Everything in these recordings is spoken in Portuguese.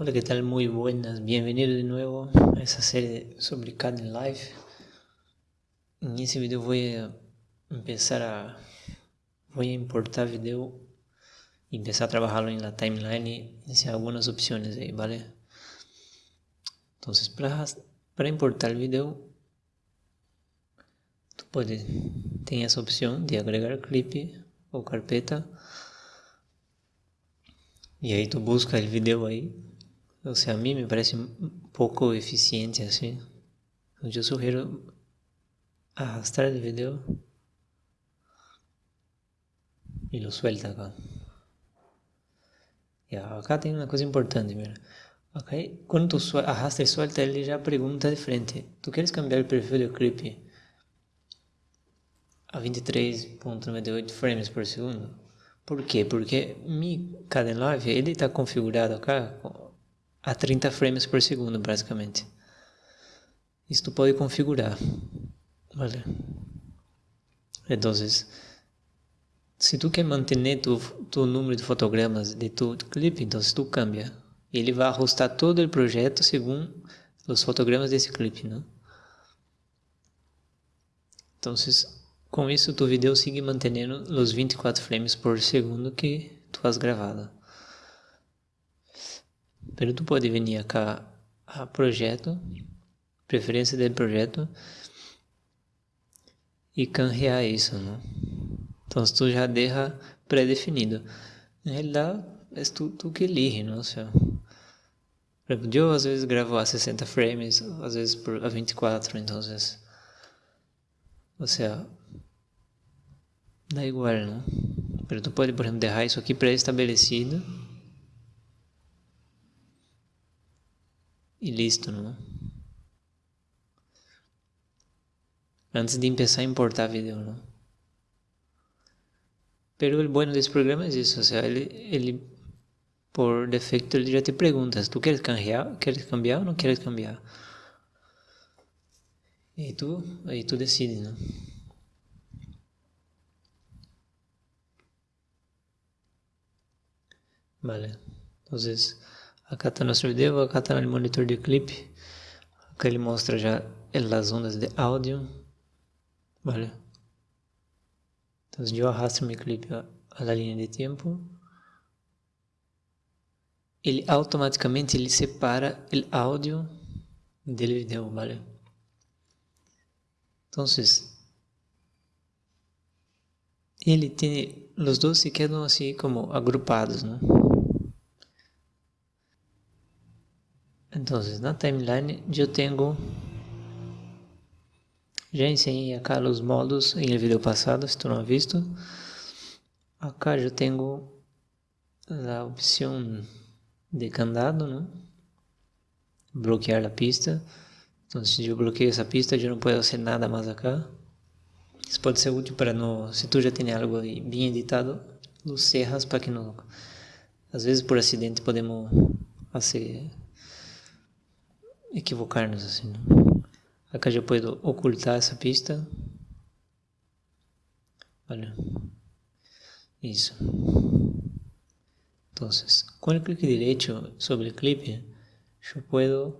Hola, ¿qué tal? Muy buenas. Bienvenido de nuevo a esa serie sobre Caden Life. En ese video voy a empezar a voy a importar video y empezar a trabajarlo en la timeline y hacer algunas opciones ahí, ¿vale? Entonces, para, para importar el video, tú puedes, tener esa opción de agregar clip o carpeta y ahí tú buscas el video ahí o sea, a mí me parece un poco eficiente así. Yo sugiero arrastrar el video y lo suelta acá. Y acá tem uma coisa importante, mira. Okay? Quando tu arrasta e suelta, ele já pergunta de frente. Tu queres cambiar o perfil do clip a 23.98 frames por segundo? Por quê? Porque mi Live ele está configurado acá a 30 frames por segundo, basicamente. Isso tu pode configurar, ¿vale? Entonces, se tu quer manter tu, tu número de fotogramas de tu clipe, então tu cambia. Ele vai ajustar todo o projeto segundo os fotogramas desse clipe, né? Então, com isso, tu vídeo sigue mantendo os 24 frames por segundo que tu has gravado. Pero tu pode vir acá a projeto, preferência do projeto e canjear isso, né? Então tu já deixa pré-definido. Na realidade, é tu, tu que elige, não? Ou seja, eu às vezes gravo a 60 frames, às vezes por a 24, então ou seja, dá igual, não? Mas tu pode, por exemplo, deixar isso aqui pré-estabelecido y listo, ¿no? Antes de empezar a importar video, ¿no? Pero el bueno de este programa es eso, o sea, él, él por defecto él ya te preguntas, ¿tú quieres cambiar, quieres cambiar o no quieres cambiar? Y tú, ahí tú decides, ¿no? Vale, entonces Está nosso vídeo, acá está no monitor de clipe. Acá ele mostra já as ondas de áudio. Vale. Então, eu arrasto meu clipe a la linha de tempo. Ele automaticamente ele separa o áudio do vídeo, vale? Então, ele tem, os dois se quedam assim como agrupados, né? Entonces, na timeline eu tenho já ensinei acá os modos em vídeo passado, se tu não visto. Acá eu tenho a opção de candado, né? bloquear a pista. Então, se eu bloqueio essa pista, eu não posso fazer nada mais acá. Isso pode ser útil para no, se tu já tem algo bem editado, los cerras para que não, às vezes por acidente podemos fazer equivocar-nos assim. Não? Acá já posso ocultar essa pista. Olha. Isso. Então, com o clique direito sobre o clipe, eu posso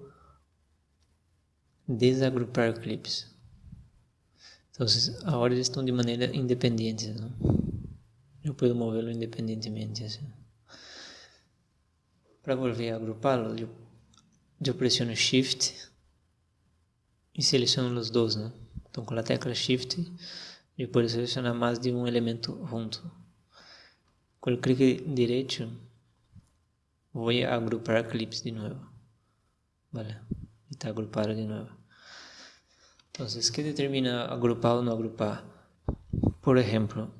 desagrupar clipes. Então, agora eles estão de maneira independente. Não? Eu posso movê-lo independentemente. Assim. Para volver a agrupá-lo, eu eu pressiono Shift e seleciono os dois, né? Então com a tecla Shift eu posso selecionar mais de um elemento junto. Com o clique direito vou agrupar clips de novo. Vale, está agrupado de novo. Então, o que determina agrupar ou não agrupar? Por exemplo,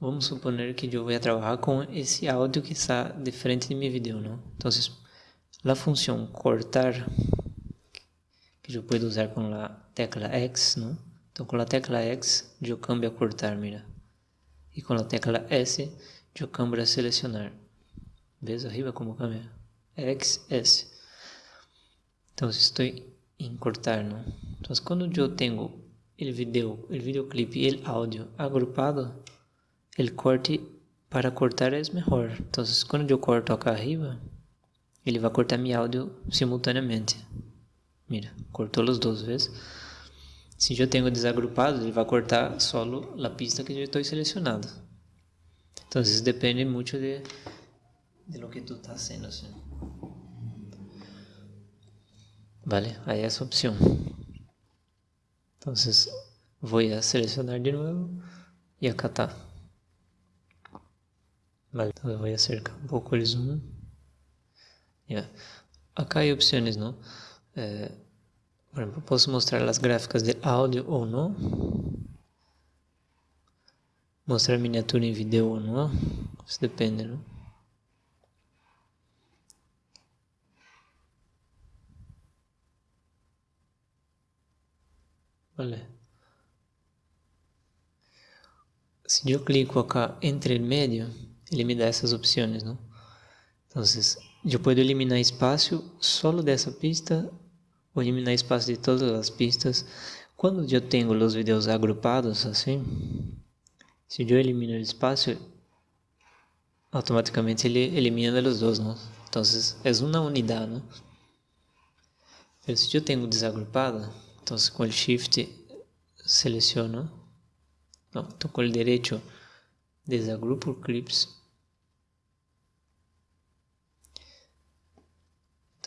vamos suponer que eu vou trabalhar com esse áudio que está de frente de meu vídeo, não? Então, La función cortar, que yo puedo usar con la tecla X, ¿no? Entonces con la tecla X yo cambio a cortar, mira. Y con la tecla S yo cambio a seleccionar. ¿Ves arriba como cambia? X, S. Entonces estoy en cortar, ¿no? Entonces cuando yo tengo el video, el videoclip y el audio agrupado, el corte para cortar es mejor. Entonces cuando yo corto acá arriba, ele vai cortar mi áudio simultaneamente. Mira, cortou os dois vezes. Se eu tenho desagrupado, ele vai cortar solo a pista que eu estou selecionado. Então, isso depende muito de, de lo que tu está haciendo. Assim. Vale, aí essa opção. Então, vou selecionar de novo e acatar. Vale, então eu vou acercar um pouco o zoom. Yeah. Acá hay opções, não? Eh, por exemplo, posso mostrar as gráficas de áudio ou não. Mostrar miniatura em vídeo ou não. Isso depende, não? Vale. Se eu clico acá entre medio, ele me dá essas opções, não? Então, eu posso eliminar espaço solo dessa pista ou eliminar espaço de todas as pistas. Quando eu tenho os vídeos agrupados assim, se eu elimino o espaço, automaticamente ele elimina os dois, não? Então é uma unidade, não? Mas se eu tenho desagrupado, então com o Shift seleciono, não, então com o direito desagrupo clips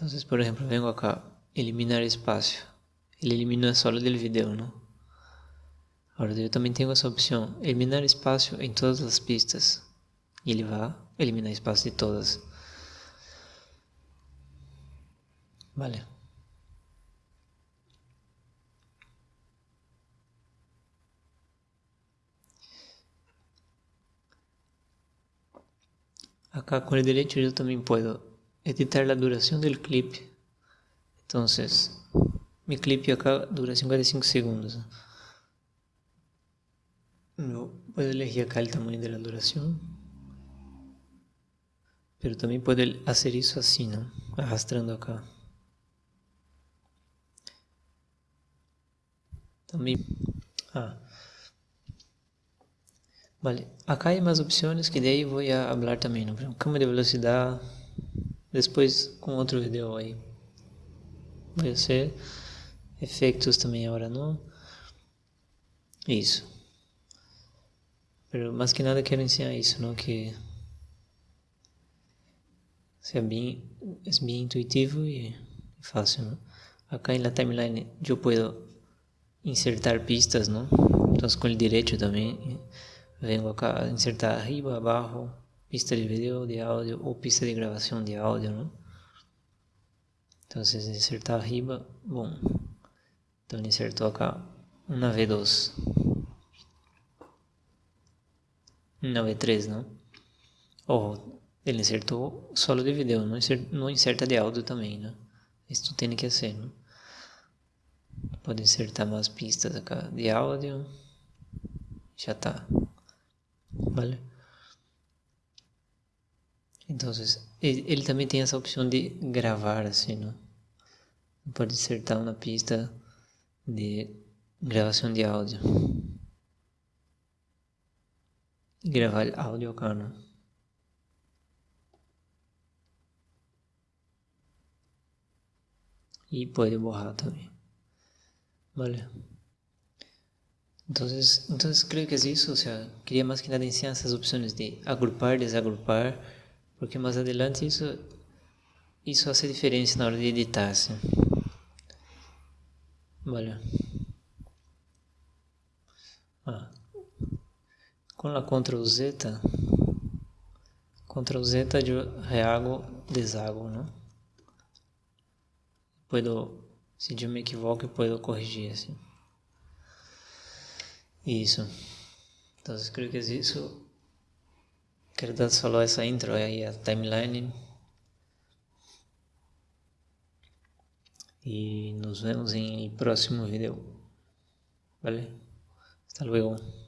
Entonces, por ejemplo, vengo acá, eliminar espacio. Ele elimina solo del video, ¿no? Ahora yo también tengo esa opción, eliminar espacio en todas las pistas. Y ele va a eliminar espacio de todas. Vale. Acá con el derecho yo también puedo editar la duración del clip. Entonces, mi clip acá dura 55 segundos. No puedo elegir acá el tamaño de la duración. Pero también puedo hacer eso así, ¿no? Arrastrando acá. También... Ah. Vale, acá hay más opciones que de ahí voy a hablar también, ¿no? Cama de velocidad, depois com outro vídeo aí. Vai ser efeitos também agora não. Isso. Pero mais que nada quero ensinar isso, não que é bem, é bem intuitivo e fácil, não? Acá na timeline eu posso insertar pistas, não? Então com o direito também venho acá insertar arriba, abaixo, pista de vídeo, de áudio ou pista de gravação de áudio, ¿no? Então, insertar arriba, bom. Então, ele insertou acá uma V2. Uma V3, não? Ou ele insertou solo de vídeo, não não inserta de áudio também, né? Isso tem que ser, né? Pode insertar mais pistas acá de áudio. Já tá. Vale? Então, ele também tem essa opção de gravar, assim, não? Pode insertar uma pista de gravação de áudio. Gravar áudio não? E pode borrar também. Vale. Entonces, entonces creo que es eso, o sea, quería más que nada enseñar esas opciones de agrupar, desagrupar, porque mais adelante isso, isso hace diferença na hora de editar. Assim. Olha. Ah. Com a Ctrl Z, Ctrl Z eu reago, desago, né? Puedo, se eu me equivoco, eu posso corrigir assim. Isso. Então, eu creio que é isso Dar só essa intro aí, a timeline. E nos vemos em próximo vídeo. Vale? Hasta luego.